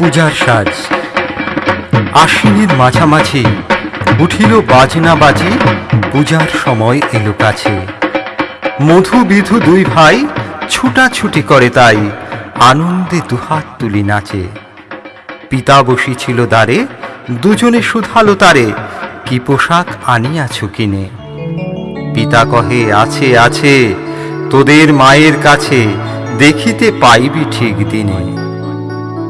পূজার সাজ। আশ্বিনের মাঝামাঝি উঠিল বাজনা বাজি, পূজার সময় এলো কাছে। মধু বিধু দুই ভাই ছুটাছুটি করে তাই, আনন্দে দুহাত তুলি নাচে। পিতা বসিছিল দ্বারে, দুজনে শুধালো তারে, কি পোশাক আনিয়াছ কিনে? পিতা কহে, আছে আছে, তোদের মায়ের কাছে দেখিতে পাইবি ঠিক দিনে।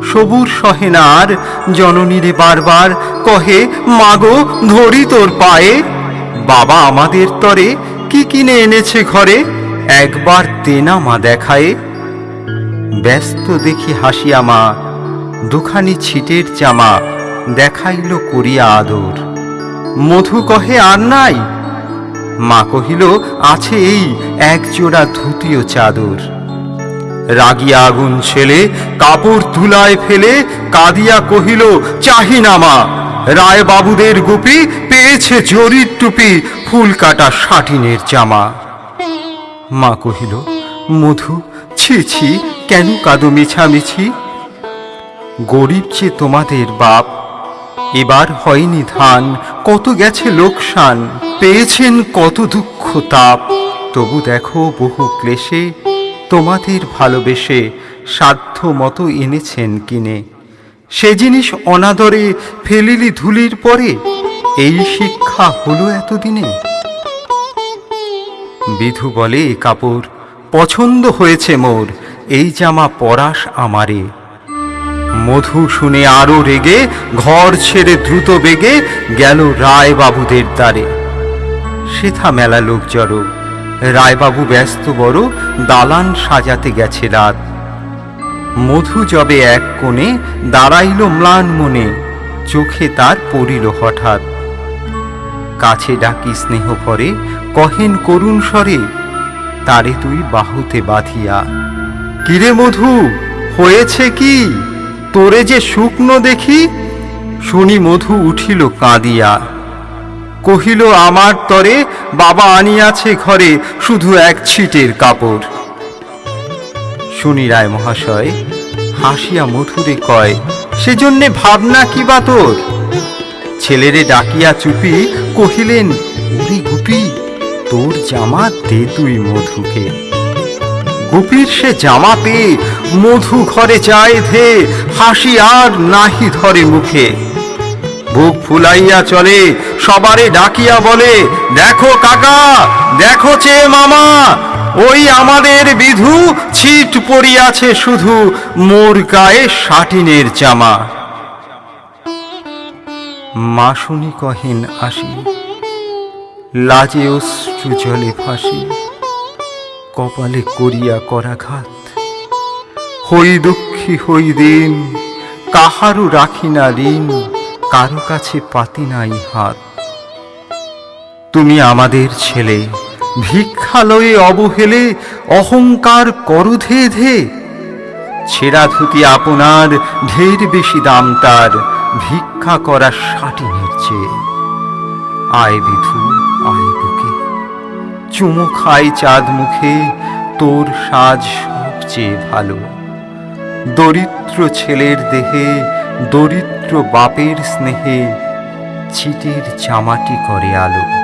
সবুর সহে না আর জননীরে বারবার কহে, মাগো, ধরি তোর পায়ে। বাবা আমাদের তরে কি কিনে এনেছে ঘরে? একবার তেনা মা দেখায়ে। ব্যস্ত দেখি হাসিয়া মা, দুখানি ছিটের জামা দেখাইল করিয়া আদর। মধু কহে, আর নাই? মা কহিল, আছে এই এক জোড়া ধুতিও চাদর। রাগিয়া আগুন ছেলে, কাপড় তুলায় ফেলে, কাঁদিয়া কহিল চাহি না মা রায় বাবুদের গুপি পেয়েছে জরির টুপি, ফুল কাটা সাটিনের জামা। মা কহিল, মধু, ছি ছি, কেন কাঁদো মিছামিছি? গরিব যে তোমাদের বাপ, এবার হয়নি ধান, কত গেছে লোকসান, পেয়েছেন কত দুঃখ তাপ। তবু দেখো বহু ক্লেশে তোমাদের ভালোবেসে সাধ্য মতো এনেছেন কিনে। সে জিনিস অনাদরে ফেলিলি ধুলির পরে, এই শিক্ষা হলো এতদিনে। বিধু বলে "এ কাপড়, পছন্দ হয়েছে মোর, এই জামা পরাস আমারে। মধু শুনে আরও রেগে, ঘর ছেড়ে দ্রুত বেগে গেল রায় বাবুদের দ্বারে। সেথা মেলা লোক জড়ো রায়বাবু ব্যস্ত বড় দালান সাজাতে গেছে রাত মধু যবে এক কোণে দাঁড়াইল ম্লান মনে, চোখে তার পড়িল হঠাৎ। কাছে ডাকি স্নেহ ভরে, কহেন করুণ স্বরে, তারে তুই বাহুতে বাঁধিয়া। কিরে মধু, হয়েছে কি? তোরে যে শুকনো দেখি, শুনি মধু উঠিল কাঁদিয়া। কহিল, আমার তরে বাবা আনিয়াছে ঘরে শুধু এক ছিটের কাপড়। শুনি রায় মহাশয়, হাসিয়া মধুরে কয়, সেজন্যে ভাবনা কি বা তোর? ছেলেরে ডাকিয়া চুপি কহিলেন উরি গুপি, তোর জামা দে তুই মধুকে। গুপির সে জামা পেয়ে মধু ঘরে যায় ধে, হাসি আর নাহি ধরে মুখে। বুক ফুলাইয়া চলে, সবারে ডাকিয়া বলে, দেখো কাকা, দেখো চে মামা, ওই আমাদের বিধু ছিট পড়িয়াছে শুধু মোর গায়ে সাটিনের জামা মা শুনি কহেন আসি, লাজে অশ্রু জলে ফাঁসি কপালে করিয়া করাঘাত। হই দুঃখী হই দিন কাহারু রাখি না ঋণ কারও কাছে পাতি নাই হাত। তুমি আমাদের ছেলে, ভিক্ষালয়ে অবহেলে অহংকার করো ধে ধে। ছেঁড়া ধুতি আপনার, ঢের বেশি দাম তার, ভিক্ষা করা সাটিনের চেয়ে। আয় বিধু, আয় বুকে। চুমো খাই চাঁদ মুখে, তোর সাজ সবচেয়ে ভালো। দরিদ্র ছেলের দেহে দরিদ্র বাপের স্নেহে ছিটের জামাটি করে আলো।